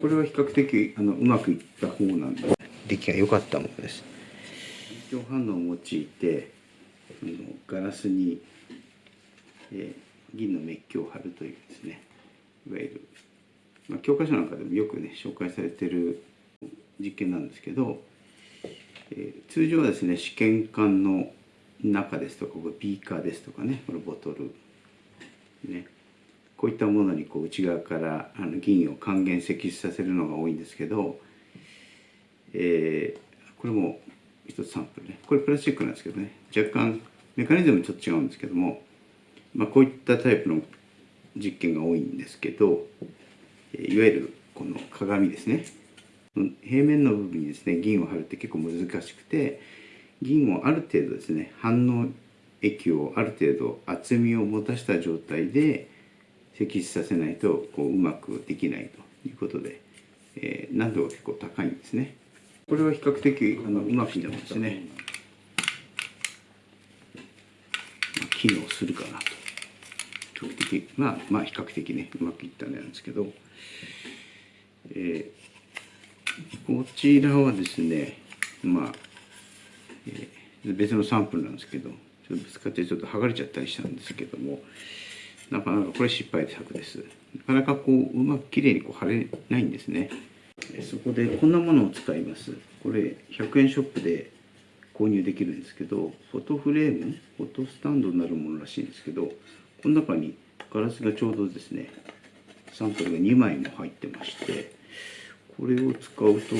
これは比較的あのうまくいった方なんで出来が良かったものです。緊張反応を用いてあのガラスに、えー、銀のメッキを貼るというですね。いわゆる、まあ、教科書なんかでもよくね紹介されてる実験なんですけど、えー、通常はですね試験管の中ですとかビーカーですとかねこのボトルねこういったものにこう内側からあの銀を還元析出させるのが多いんですけど、えー、これも一つサンプルね。これプラスチックなんですけどね。若干メカニズムちょっと違うんですけども、まあ、こういったタイプの実験が多いんですけどいわゆるこの鏡ですね。平面の部分にですね銀を貼るって結構難しくて銀をある程度ですね反応液をある程度厚みを持たした状態で摘出させないとこううまくできないということで、えー、難度が結構高いんですね。これは比較的あのうまくいってますね。まあ、機能するかなと。比較的まあまあ比較的ねうまくいったんなんですけど、えー、こちらはですねまあ、えー、別のサンプルなんですけどちょっとぶつかってちょっと剥がれちゃったりしたんですけども。なかなかこれ失敗作です。なかなかこううまくきれいにこう貼れないんですね。そこでこんなものを使います。これ100円ショップで購入できるんですけど、フォトフレーム、フォトスタンドになるものらしいんですけど、この中にガラスがちょうどですね、サンプルが2枚も入ってまして、これを使うと、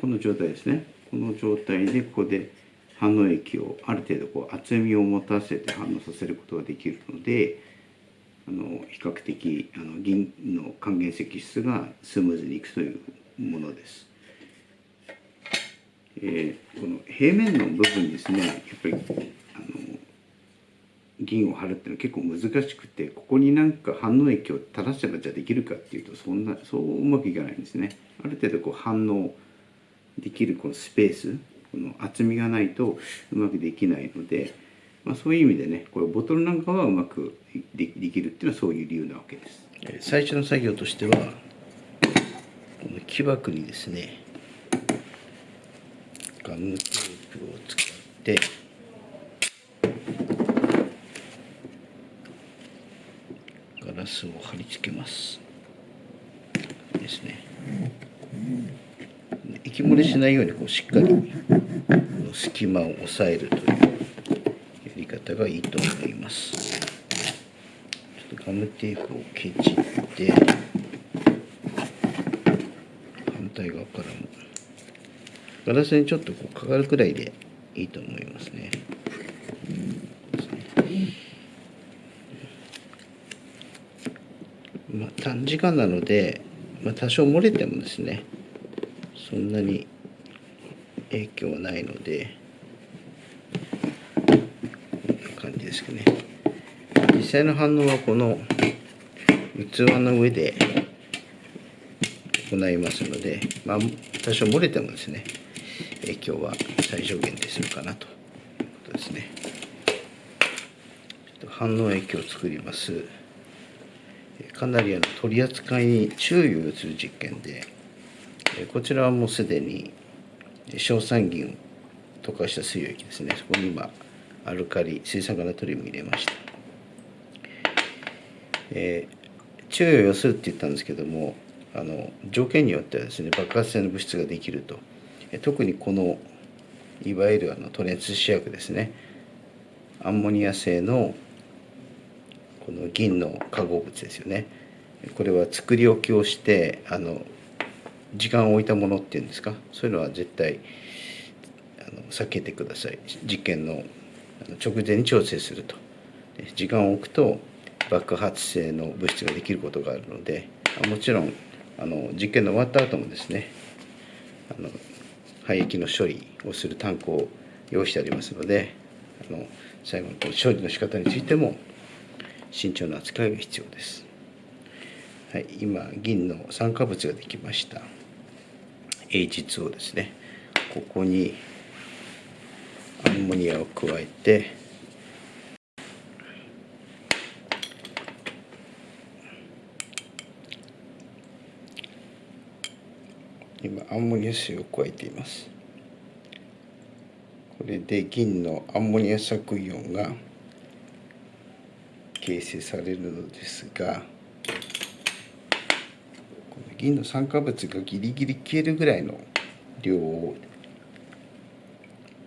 この状態ですね。この状態でここで反応液をある程度こう厚みを持たせて反応させることができるのであの比較的あの銀の還元析出がスムーズにいくというものです。えー、この平面の部分ですねやっぱりあの銀を貼るっていうのは結構難しくてここになんか反応液を垂らせばじゃあできるかっていうとそんなそううまくいかないんですね。ある程度こう反応できるこのスペースこの厚みがないとうまくできないので、まあ、そういう意味でねこれボトルなんかはうまくできるっていうのはそういう理由なわけです。最初の作業としてはこの木枠にですねガムテープを使ってガラスを貼り付けますですね。息漏れしないようにこうしっかり隙間を押さえるというやり方がいいと思います。ちょっとガムテープをケチって反対側からも。ガラスにちょっとこうかかるくらいでいいと思いますね。まあ、短時間なので、まあ、多少漏れてもですねそんなに影響はないのでこんな感じですけどね。実際の反応はこの器の上で行いますので、まあ、多少漏れてもですね影響は最小限でするかなと。いうことですね。反応液を作ります。かなりあの取り扱いに注意をする実験でこちらはもうすでに硝酸銀を溶かした水溶液ですね。そこに今アルカリ水酸化ナトリウム入れました、えー、注意を要するって言ったんですけどもあの条件によってはですね爆発性の物質ができると。特にこのいわゆるあのトレンス試薬ですね。アンモニア性のこの銀の化合物ですよね。これは作り置きをしてあの時間を置いたものっていうんですか？そういうのは絶対あの避けてください実験の直前に調整すると時間を置くと爆発性の物質ができることがあるのでもちろんあの実験の終わった後もですねあの廃液の処理をするタンクを用意してありますのであの最後の処理の仕方についても慎重な扱いが必要です。はい、今銀の酸化物ができました。H2 をですね。ここにアンモニアを加えて今アンモニア水を加えています。これで銀のアンモニア削イオンが形成されるのですが銀の酸化物がギリギリ消えるぐらいの量を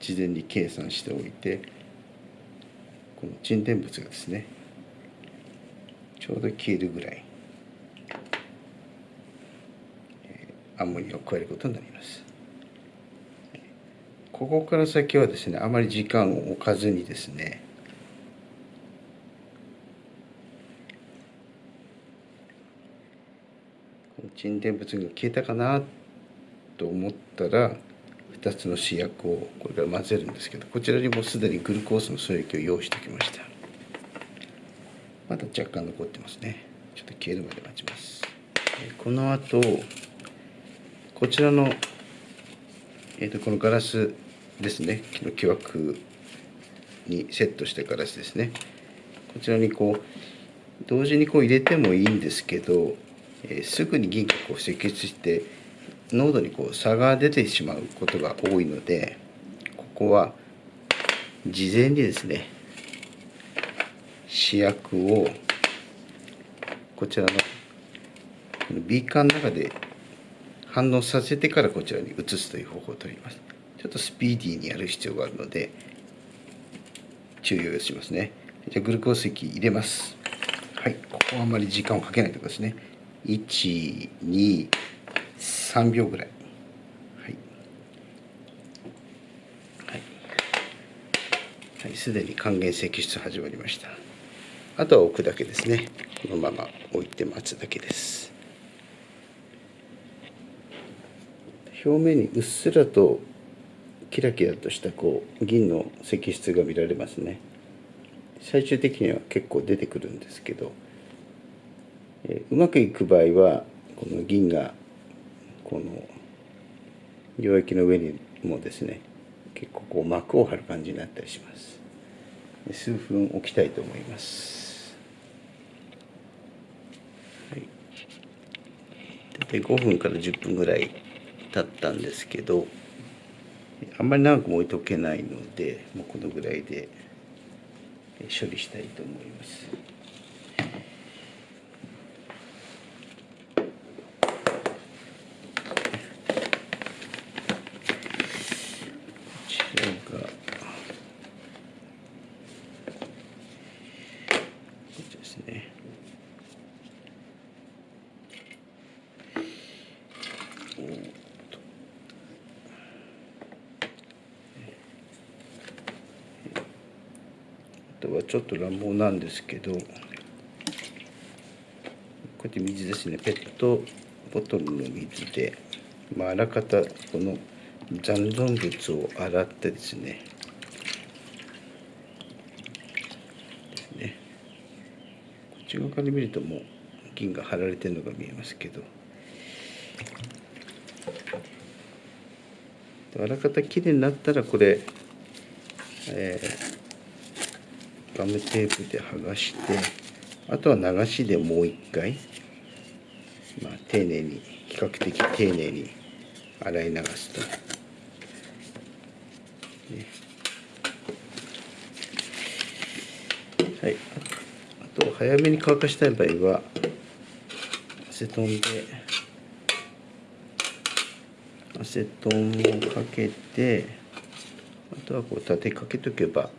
事前に計算しておいてこの沈殿物がですねちょうど消えるぐらいアンモニアを加えることになります。ここから先はですねあまり時間を置かずにですね沈殿物が消えたかなと思ったら2つの試薬をこれから混ぜるんですけどこちらにもすでにグルコースの素液を用意しておきました。まだ若干残ってますね。ちょっと消えるまで待ちます。この後こちらの、えーと、このガラスですね。木の木枠にセットしたガラスですね。こちらにこう同時にこう入れてもいいんですけど、えー、すぐに銀がこう析出して濃度にこう差が出てしまうことが多いのでここは事前にですね試薬をこちらのビーカーの中で反応させてからこちらに移すという方法をとります。ちょっとスピーディーにやる必要があるので注意をしますね。じゃあグルコース液入れます。はい。ここはあんまり時間をかけないところですね。123秒ぐらい。はい。はい。すで、に還元析出始まりました。あとは置くだけですね。このまま置いて待つだけです。表面にうっすらとキラキラとしたこう銀の石質が見られますね。最終的には結構出てくるんですけど、うまくいく場合はこの銀がこの溶液の上にもですね結構こう膜を張る感じになったりします。数分置きたいと思います、はい、大体5分から10分ぐらいだったんですけどあんまり長くも置いとけないのでもうこのぐらいで処理したいと思います。とはちょっと乱暴なんですけどこうやって水ですねペットボトルの水で、まあ、あらかたこの残存物を洗ってですねですね。こっち側から見るともう銀が貼られてるのが見えますけどあらかたきれいになったらこれ、えーガムテープで剥がしてあとは流しでもう一回、まあ、丁寧に比較的丁寧に洗い流すと。ねはい、あと早めに乾かしたい場合はアセトンでアセトンをかけてあとはこう立てかけとけば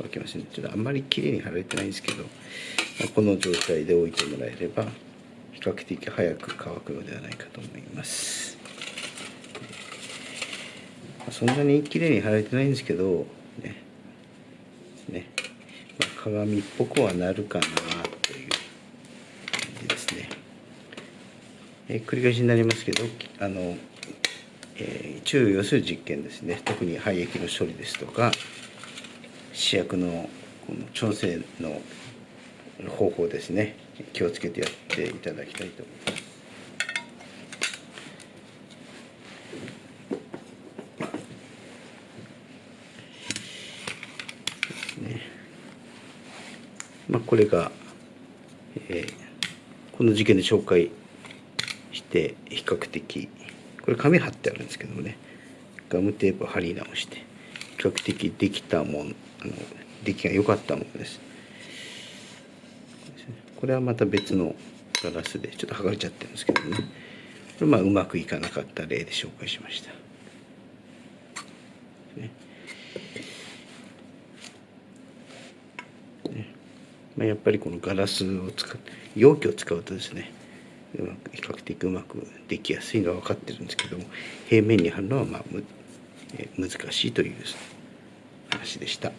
乾きますねちょっとあんまり綺麗に貼られてないんですけど、まあ、この状態で置いてもらえれば比較的早く乾くのではないかと思います、そんなに綺麗に貼られてないんですけどね。ね、まあ、鏡っぽくはなるかなという感じですね、え、繰り返しになりますけどあのえー、注意をする実験ですね。特に廃液の処理ですとか試薬のこの調整の方法ですね気をつけてやっていただきたいと思います。まあ、これが、えー、この事件で紹介して比較的これ紙貼ってあるんですけどもねガムテープ貼り直して比較的できたもんあの出来が良かったものです。これはまた別のガラスでちょっと剥がれちゃってるんですけどね。これまあうまくいかなかった例で紹介しました、まあ、やっぱりこのガラスを使う容器を使うとですねうまく比較的うまくできやすいのは分かってるんですけども平面に貼るのはまあむ難しいというですね。話でした。